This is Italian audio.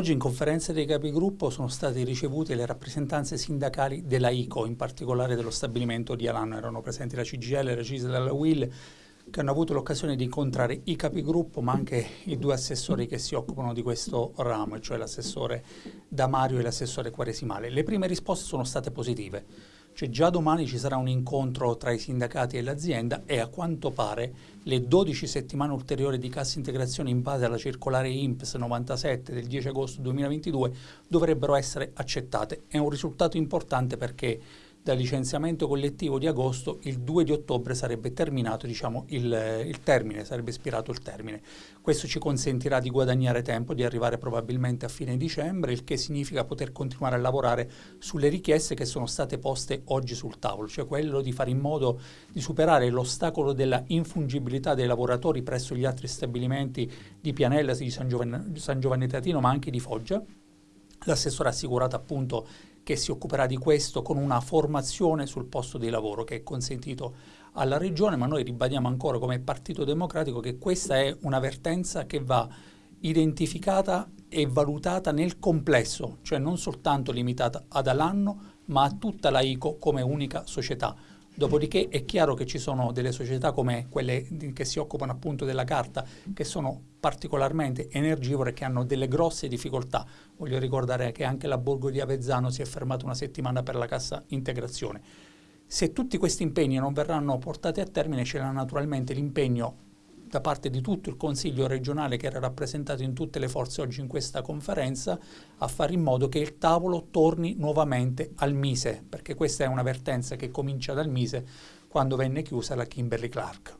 Oggi in conferenza dei capigruppo sono state ricevute le rappresentanze sindacali della ICO, in particolare dello stabilimento di Alano. Erano presenti la CGL, la CISL e la WIL, che hanno avuto l'occasione di incontrare i capigruppo, ma anche i due assessori che si occupano di questo ramo, cioè l'assessore Damario e l'assessore Quaresimale. Le prime risposte sono state positive cioè già domani ci sarà un incontro tra i sindacati e l'azienda e a quanto pare le 12 settimane ulteriori di cassa integrazione in base alla circolare INPS 97 del 10 agosto 2022 dovrebbero essere accettate. È un risultato importante perché dal licenziamento collettivo di agosto, il 2 di ottobre sarebbe terminato diciamo, il, il, termine, sarebbe ispirato il termine. Questo ci consentirà di guadagnare tempo, di arrivare probabilmente a fine dicembre, il che significa poter continuare a lavorare sulle richieste che sono state poste oggi sul tavolo, cioè quello di fare in modo di superare l'ostacolo della infungibilità dei lavoratori presso gli altri stabilimenti di Pianella, di San Giovanni, San Giovanni Teatino, ma anche di Foggia. L'assessore ha assicurato appunto che si occuperà di questo con una formazione sul posto di lavoro che è consentito alla Regione, ma noi ribadiamo ancora come Partito Democratico che questa è una vertenza che va identificata e valutata nel complesso, cioè non soltanto limitata ad Alanno, ma a tutta la ICO come unica società. Dopodiché è chiaro che ci sono delle società come quelle che si occupano appunto della carta che sono particolarmente energivore e che hanno delle grosse difficoltà. Voglio ricordare che anche la Borgo di Avezzano si è fermata una settimana per la cassa integrazione. Se tutti questi impegni non verranno portati a termine c'era naturalmente l'impegno da parte di tutto il Consiglio regionale che era rappresentato in tutte le forze oggi in questa conferenza a fare in modo che il tavolo torni nuovamente al Mise, perché questa è una vertenza che comincia dal Mise quando venne chiusa la Kimberly Clark.